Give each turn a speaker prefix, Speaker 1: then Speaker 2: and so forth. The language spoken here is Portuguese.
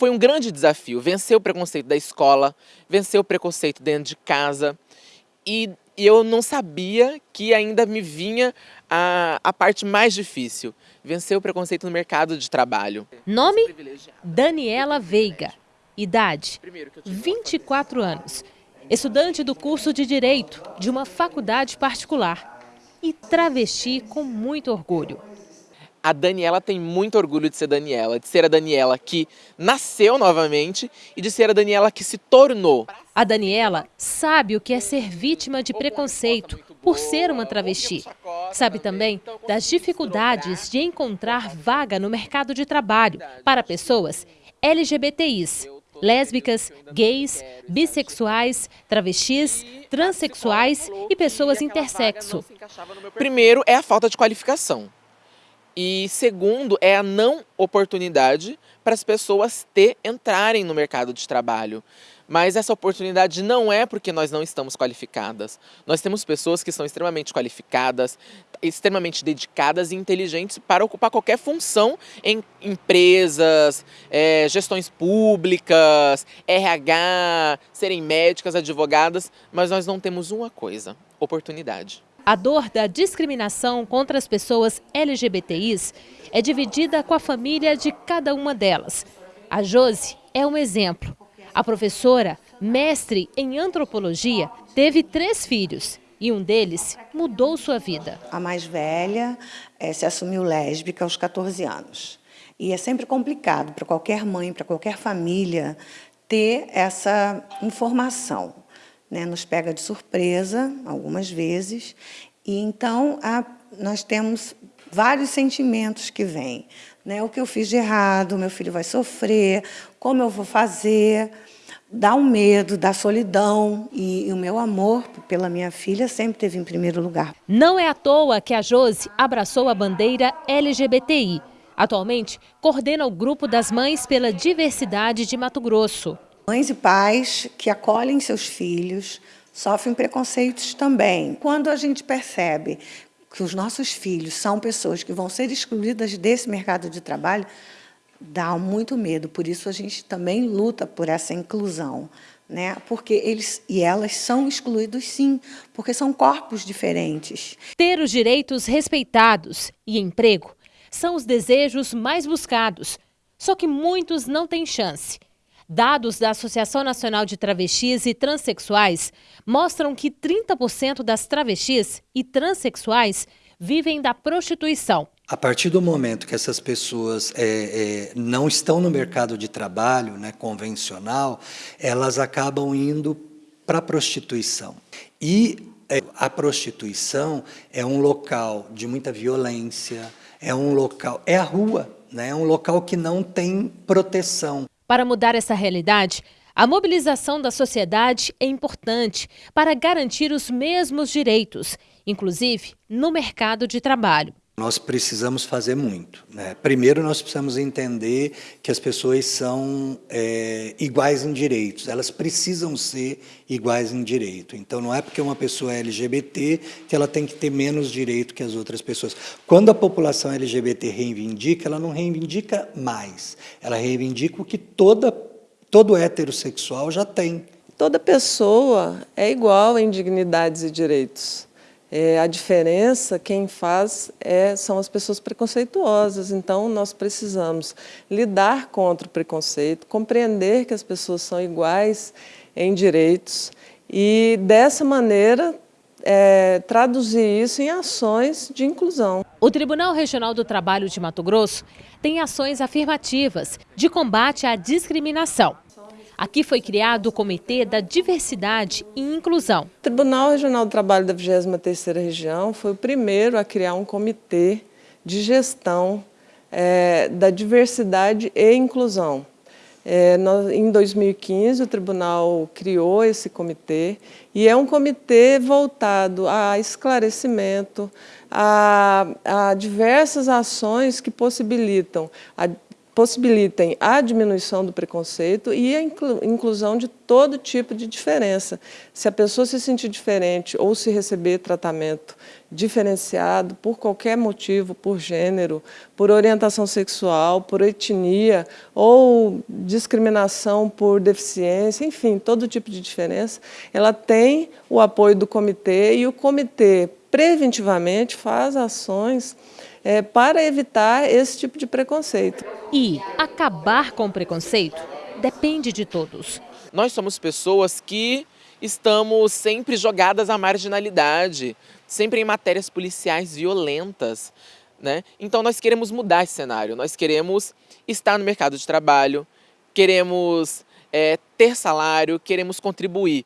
Speaker 1: foi um grande desafio, vencer o preconceito da escola, vencer o preconceito dentro de casa e, eu não sabia que ainda me vinha a, a parte mais difícil, vencer o preconceito no mercado de trabalho.
Speaker 2: Nome? Daniela Veiga. Idade? 24 anos. Estudante do curso de Direito de uma faculdade particular. E travesti com muito orgulho.
Speaker 1: A Daniela tem muito orgulho de ser Daniela, de ser a Daniela que nasceu novamente e de ser a Daniela que se tornou.
Speaker 2: A Daniela sabe o que é ser vítima de preconceito por ser uma travesti. Sabe também das dificuldades de encontrar vaga no mercado de trabalho para pessoas LGBTIs, lésbicas, gays, bissexuais, travestis, transexuais e pessoas intersexo.
Speaker 1: Primeiro é a falta de qualificação. E segundo, é a não oportunidade para as pessoas ter, entrarem no mercado de trabalho. Mas essa oportunidade não é porque nós não estamos qualificadas. Nós temos pessoas que são extremamente qualificadas, extremamente dedicadas e inteligentes para ocupar qualquer função em empresas, é, gestões públicas, RH, serem médicas, advogadas, mas nós não temos uma coisa, oportunidade.
Speaker 2: A dor da discriminação contra as pessoas LGBTIs é dividida com a família de cada uma delas. A Josi é um exemplo. A professora, mestre em antropologia, teve três filhos e um deles mudou sua vida.
Speaker 3: A mais velha é, se assumiu lésbica aos 14 anos. E é sempre complicado para qualquer mãe, para qualquer família, ter essa informação né, nos pega de surpresa, algumas vezes, e então a, nós temos vários sentimentos que vêm. Né, o que eu fiz de errado, meu filho vai sofrer, como eu vou fazer, dá um medo, dá solidão, e, e o meu amor pela minha filha sempre teve em primeiro lugar.
Speaker 2: Não é à toa que a Josi abraçou a bandeira LGBTI. Atualmente, coordena o Grupo das Mães pela Diversidade de Mato Grosso.
Speaker 3: Mães e pais que acolhem seus filhos sofrem preconceitos também. Quando a gente percebe que os nossos filhos são pessoas que vão ser excluídas desse mercado de trabalho, dá muito medo. Por isso a gente também luta por essa inclusão, né? Porque eles e elas são excluídos sim, porque são corpos diferentes.
Speaker 2: Ter os direitos respeitados e emprego são os desejos mais buscados. Só que muitos não têm chance. Dados da Associação Nacional de Travestis e Transsexuais mostram que 30% das travestis e transexuais vivem da prostituição.
Speaker 4: A partir do momento que essas pessoas é, é, não estão no mercado de trabalho né, convencional, elas acabam indo para a prostituição. E é, a prostituição é um local de muita violência, é um local, é a rua, né, é um local que não tem proteção.
Speaker 2: Para mudar essa realidade, a mobilização da sociedade é importante para garantir os mesmos direitos, inclusive no mercado de trabalho.
Speaker 4: Nós precisamos fazer muito. Né? Primeiro, nós precisamos entender que as pessoas são é, iguais em direitos. Elas precisam ser iguais em direito. Então, não é porque uma pessoa é LGBT que ela tem que ter menos direito que as outras pessoas. Quando a população LGBT reivindica, ela não reivindica mais. Ela reivindica o que toda, todo heterossexual já tem.
Speaker 5: Toda pessoa é igual em dignidades e direitos. É, a diferença, quem faz, é, são as pessoas preconceituosas. Então, nós precisamos lidar contra o preconceito, compreender que as pessoas são iguais em direitos e, dessa maneira, é, traduzir isso em ações de inclusão.
Speaker 2: O Tribunal Regional do Trabalho de Mato Grosso tem ações afirmativas de combate à discriminação. Aqui foi criado o Comitê da Diversidade e Inclusão.
Speaker 5: O Tribunal Regional do Trabalho da 23ª Região foi o primeiro a criar um comitê de gestão é, da diversidade e inclusão. É, no, em 2015, o tribunal criou esse comitê e é um comitê voltado a esclarecimento, a, a diversas ações que possibilitam a possibilitem a diminuição do preconceito e a inclusão de todo tipo de diferença. Se a pessoa se sentir diferente ou se receber tratamento diferenciado por qualquer motivo, por gênero, por orientação sexual, por etnia ou discriminação por deficiência, enfim, todo tipo de diferença, ela tem o apoio do comitê e o comitê preventivamente faz ações é, para evitar esse tipo de preconceito.
Speaker 2: E acabar com o preconceito depende de todos.
Speaker 1: Nós somos pessoas que estamos sempre jogadas à marginalidade, sempre em matérias policiais violentas. Né? Então nós queremos mudar esse cenário, nós queremos estar no mercado de trabalho, queremos é, ter salário, queremos contribuir.